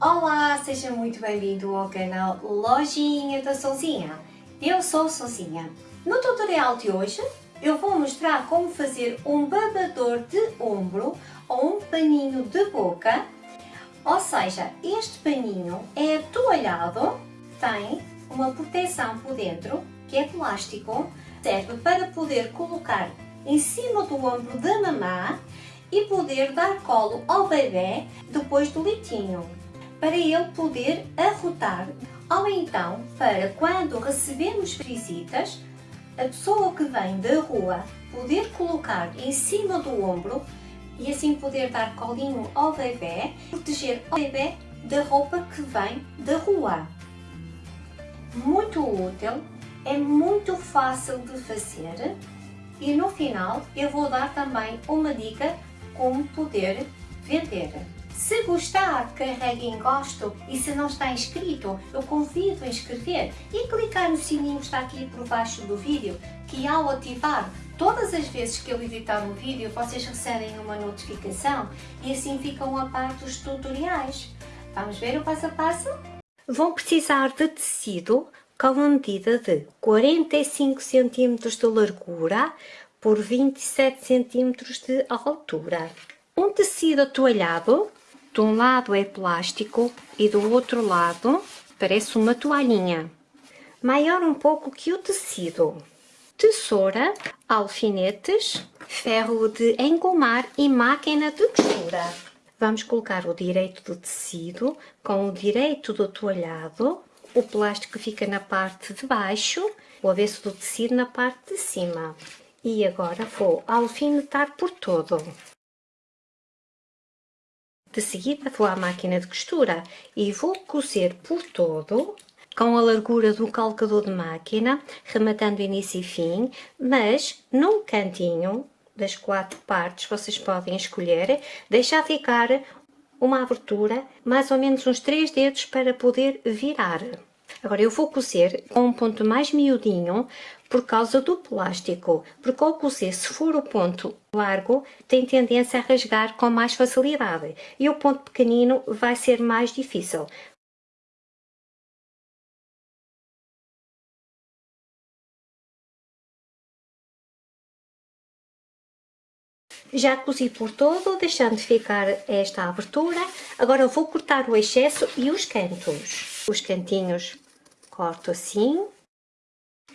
Olá, seja muito bem-vindo ao canal Lojinha da Sozinha. Eu sou Sozinha. No tutorial de hoje eu vou mostrar como fazer um babador de ombro ou um paninho de boca. Ou seja, este paninho é atoalhado, tem uma proteção por dentro, que é plástico, serve para poder colocar em cima do ombro da mamã e poder dar colo ao bebê depois do leitinho, para ele poder arrotar ou então para quando recebemos visitas, a pessoa que vem da rua poder colocar em cima do ombro e assim poder dar colinho ao bebê, proteger o bebê da roupa que vem da rua. Muito útil, é muito fácil de fazer e no final eu vou dar também uma dica como poder vender. Se gostar, carregue em gosto e se não está inscrito, eu convido a inscrever e clicar no sininho que está aqui por baixo do vídeo, que ao ativar, todas as vezes que eu editar um vídeo, vocês recebem uma notificação e assim ficam a par dos tutoriais. Vamos ver o passo a passo? Vão precisar de tecido com uma medida de 45 cm de largura por 27 cm de altura. Um tecido atoalhado, de um lado é plástico e do outro lado parece uma toalhinha, maior um pouco que o tecido. Tesoura, alfinetes, ferro de engomar e máquina de costura. Vamos colocar o direito do tecido com o direito do toalhado, o plástico fica na parte de baixo, o avesso do tecido na parte de cima. E agora vou alfinetar por todo. De seguida vou à máquina de costura e vou cozer por todo com a largura do calcador de máquina, rematando início e fim, mas num cantinho das quatro partes vocês podem escolher, deixar ficar uma abertura, mais ou menos uns três dedos para poder virar. Agora eu vou cozer com um ponto mais miudinho por causa do plástico, porque ao cozer, se for o ponto largo, tem tendência a rasgar com mais facilidade e o ponto pequenino vai ser mais difícil. Já cozi por todo, deixando ficar esta abertura. Agora vou cortar o excesso e os cantos. Os cantinhos corto assim,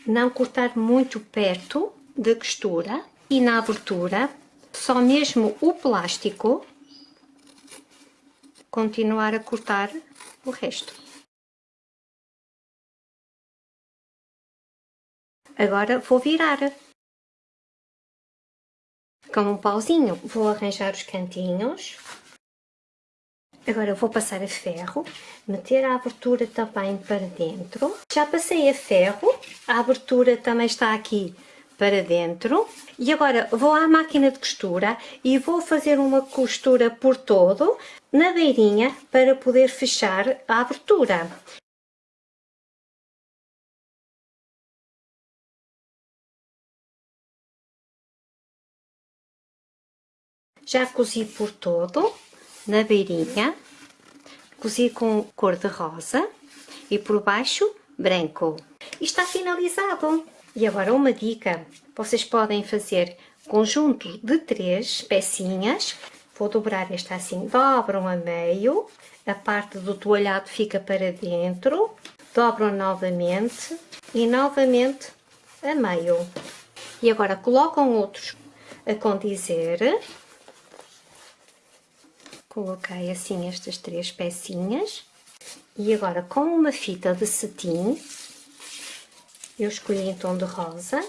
não cortar muito perto da costura e na abertura, só mesmo o plástico, continuar a cortar o resto. Agora vou virar. Com um pauzinho vou arranjar os cantinhos Agora vou passar a ferro, meter a abertura também para dentro. Já passei a ferro, a abertura também está aqui para dentro. E agora vou à máquina de costura e vou fazer uma costura por todo, na beirinha, para poder fechar a abertura. Já cozi por todo na beirinha, cozi com cor de rosa e por baixo branco. E está finalizado. E agora uma dica, vocês podem fazer conjunto de três pecinhas, vou dobrar esta assim, dobram a meio, a parte do toalhado fica para dentro, dobram novamente e novamente a meio. E agora colocam outros a condizer Coloquei assim estas três pecinhas. E agora com uma fita de cetim, eu escolhi em tom de rosa,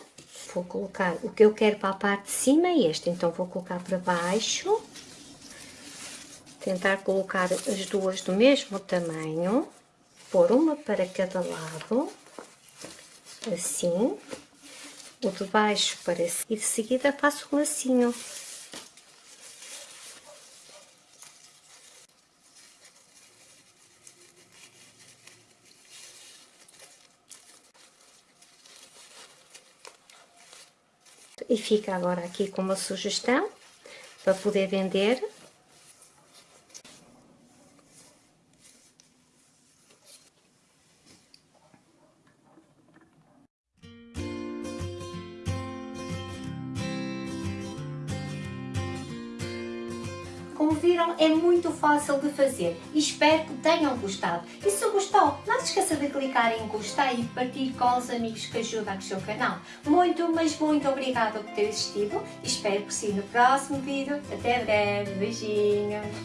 vou colocar o que eu quero para a parte de cima é este, então vou colocar para baixo, tentar colocar as duas do mesmo tamanho, pôr uma para cada lado, assim, o de baixo para e de seguida faço um lacinho. E fica agora aqui com uma sugestão para poder vender. Como viram, é muito fácil de fazer espero que tenham gostado. E se gostou, não se esqueça de clicar em gostei e partilhe com os amigos que ajudam a crescer o canal. Muito, mas muito obrigada por ter assistido espero que sim no próximo vídeo. Até breve, beijinhos!